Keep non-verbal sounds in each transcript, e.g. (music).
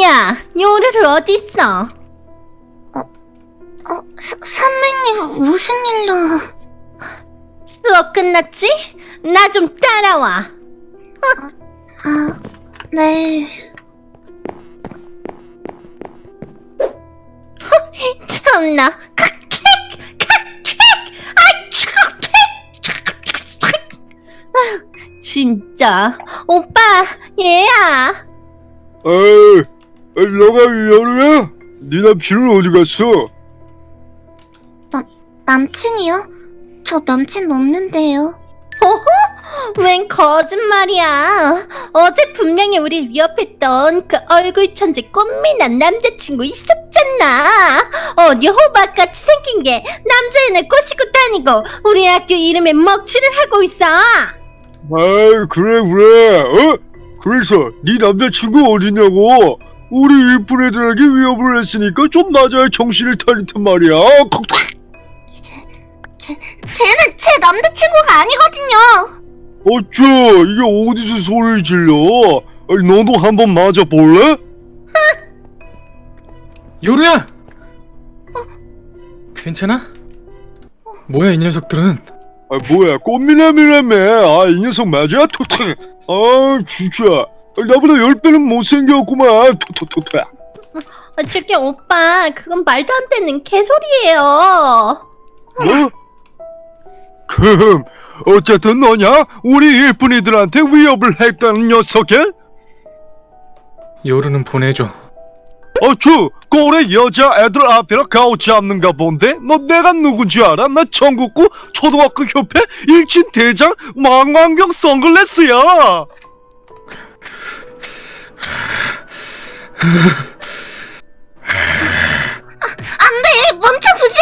야, 요루루 어딨어? 어, 사, 선배님 무슨 일로? 수업 끝났지? 나 좀 따라와. 아, 네. 참나. 칵킥! 칵킥! 아이, 칵킥! 아휴, 진짜. 오빠, 얘야. 에이, 너가 여루야? 네 남친은 어디 갔어? 남친이요? 저 남친 없는데요. 웬 거짓말이야. 어제 분명히 우리 위협했던 그 얼굴 천재 꽃미남 남자친구 있었잖아. 어디 호박같이 생긴 게 남자애를 꼬시고 다니고 우리 학교 이름에 먹칠을 하고 있어. 아이, 그래, 그래. 어? 그래서 네 남자친구 어디냐고? 우리 이쁜 애들에게 위협을 했으니까 좀 맞아야 정신을 차리단 말이야. 콕! 걔는 제 남자친구가 아니거든요. 어쭈, 이게 어디서 소리를 질러? 아이, 너도 한번 맞아볼래? (laughs) 요루야! 괜찮아? 뭐야 이 녀석들은 아, 뭐야, 꽃미남이라며. 아, 이 녀석 맞아? 톡톡. 아, 진짜. 아, 나보다 열 배는 못생겼구만. 톡톡톡톡. 아, 저기 오빠 그건 말도 안 되는 개소리예요. 뭐? 금, 어쨌든 너냐? 우리 일꾼이들한테 위협을 했다는 녀석이? 요루는 보내줘 어쭈, 꼴에 여자 애들 앞이라 가오 잡는가 본데? 너 내가 누군지 알아? 나 전국구 초등학교 협회 일진 대장 망원경 선글라스야! 네, 멈춰 보죠.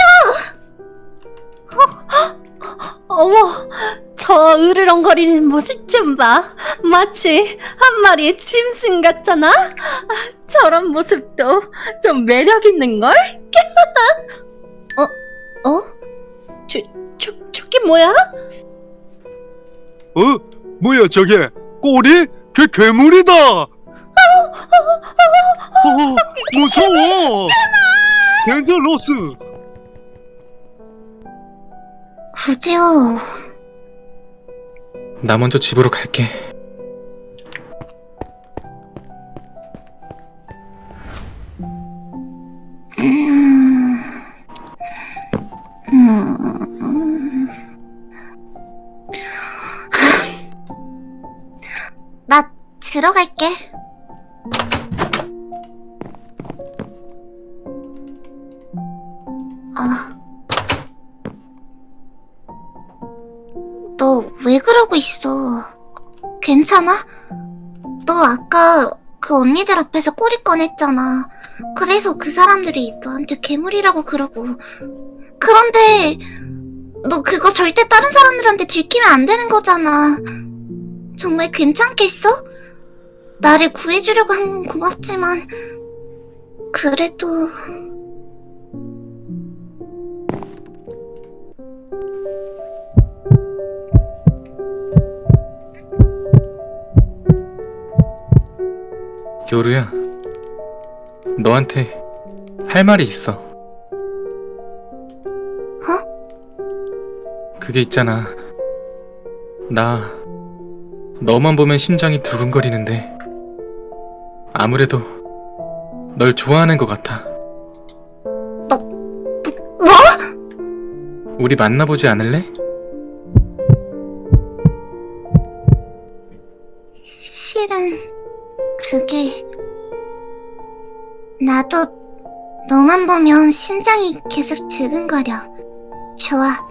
어머, 저 으르렁거리는 모습 좀 봐. 마치 한 마리의 짐승 같잖아? 아, 저런 모습도 좀 매력 있는걸? (laughs) 어? 어? 저, 저, 저게 뭐야? 어? 뭐야 저게? 꼬리? 걔 괴물이다! 어, 무서워! 덴젤로스! 구지요. 나 먼저 집으로 갈게 아. 너 왜 그러고 있어? 괜찮아? 너 아까 그 언니들 앞에서 꼬리 꺼냈잖아. 그래서 그 사람들이 너한테 괴물이라고 그러고. 그런데 너 그거 절대 다른 사람들한테 들키면 안 되는 거잖아. 정말 괜찮겠어? 나를 구해주려고 한 건 고맙지만 그래도 요루야 너한테 할 말이 있어 그게 있잖아 나 너만 보면 심장이 두근거리는데 아무래도 널 좋아하는 것 같아 뭐? 우리 만나보지 않을래? 나도 너만 보면 심장이 계속 두근거려. 좋아,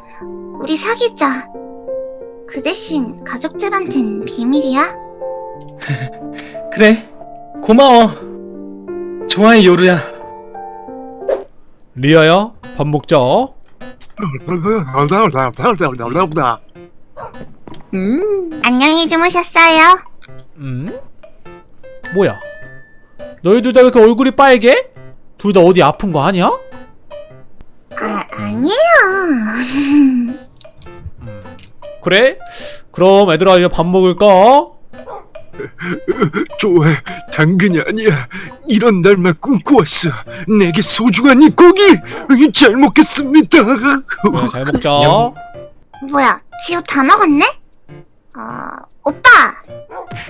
우리 사귀자. 그 대신 가족들한텐 비밀이야. (laughs) 그래 고마워 좋아해 요루야 리아야 밥 먹자 음, 안녕히 주무셨어요? 음? 뭐야 너희들 다왜 이렇게 얼굴이 빨개? 둘 다 어디 아픈 거 아니야? 아, 아니에요. 그래? 그럼 애들아 이제 밥 먹을까? 좋아, 당근이 아니야. 이런 날만 꿈꿔왔어. 내게 소중한 이 고기 잘 먹겠습니다. 네, 잘 먹자. 영. 뭐야, 지우 다 먹었네? 어, 오빠!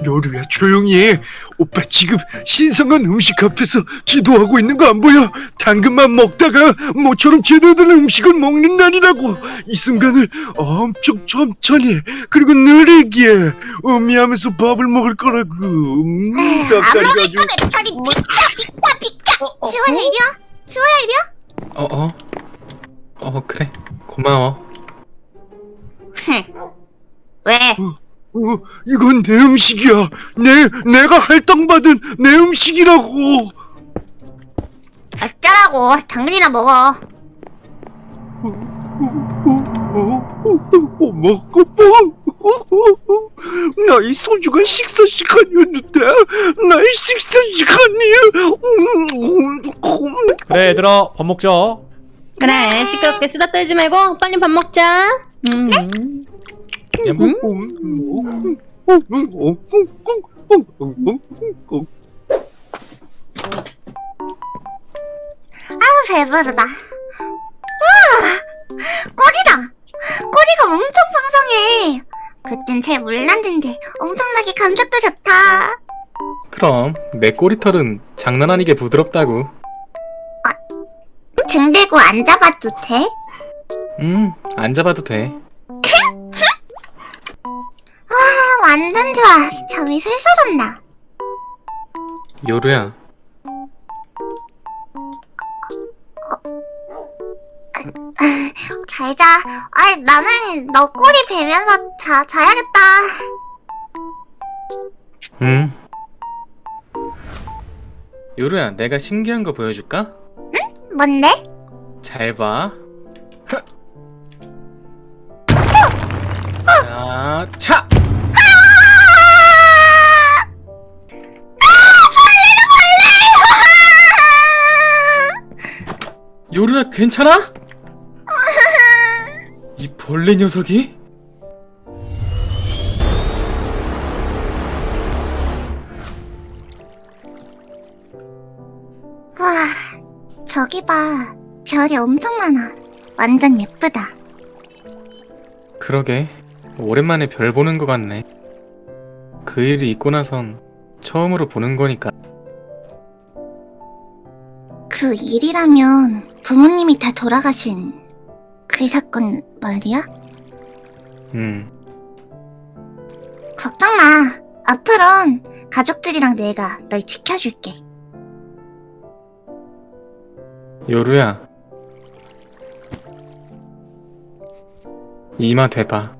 요루야 조용히 해. 오빠 지금 신성한 음식 앞에서 기도하고 있는 거 안 보여? 당근만 먹다가 모처럼 제대로 된 음식을 먹는 날이라고. 이 순간을 엄청 천천히 그리고 느리게 음미하면서 밥을 먹을 거라고. 음, 안 먹을 거면 저리 비켜, 비켜, 비켜! 지호야, 이리와! 지호야, 이리와! 어, 어. 어, 그래. 고마워. 어, 이건 내 음식이야. 내 내가 할당받은 내 음식이라고. 어쩌라고, 당근이나 먹어. 먹고 뭐? 나의 소중한 식사 시간이었는데 나의 식사 시간이 그래 얘들아 밥 먹자. 그래 시끄럽게 수다 떨지 말고 빨리 밥 먹자. 음. 얌. 아, 배부르다. 우와! 꼬리다! 꼬리가 엄청 풍성해! 그땐 잘 몰랐는데 엄청나게 감촉도 좋다. 그럼 내 꼬리털은 장난 아니게 부드럽다고. 등 대고 앉아봐도 돼? 음, 안 잡아도 돼. 슬슬 온다. 요루야, 잘 자. 아, 나는 너 꼬리 베면서 자, 자야겠다. 음. 요루야, 내가 신기한 거 보여줄까? 뭔데? 잘 봐. 자, 차! 야, 괜찮아? 이 벌레 녀석이? 와, 저기 봐. 별이 엄청 많아. 완전 예쁘다. 그러게 오랜만에 별 보는 것 같네 그 일이 있고 나선 처음으로 보는 거니까 그 일이라면 부모님이 다 돌아가신 그 사건 말이야? 음 걱정 마. 앞으론 가족들이랑 내가 널 지켜줄게. 요루야 이마 대봐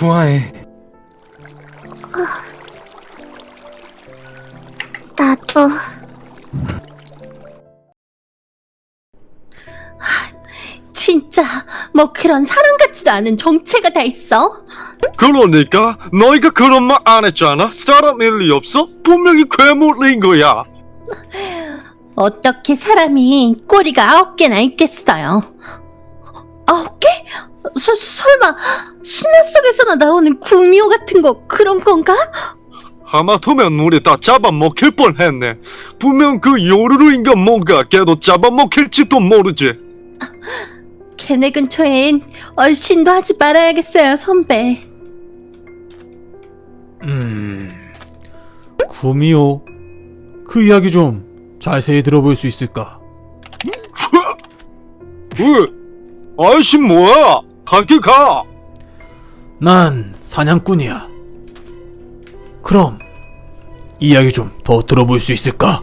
좋아해 나도. 진짜 뭐 그런 사람 같지도 않은 정체가 다 있어. 그러니까 너희가 그런 말 안 했잖아. 사람 일리 없어? 분명히 괴물인 거야. 어떻게 사람이 꼬리가 아홉 개나 있겠어요? 아홉 개? 서, 설마 신화 속에서나 나오는 구미호 같은 거 그런 건가? 하마터면 우리 다 잡아먹힐 뻔했네. 분명 그 요루루인가 뭔가 걔도 잡아먹힐지도 모르지. 걔네 근처엔 얼씬도 하지 말아야겠어요, 선배. 음. 구미호. 그 이야기 좀 자세히 들어볼 수 있을까? (laughs) 으, 아이씨 뭐야? 가게 가. 난 사냥꾼이야. 그럼 이야기 좀 더 들어볼 수 있을까?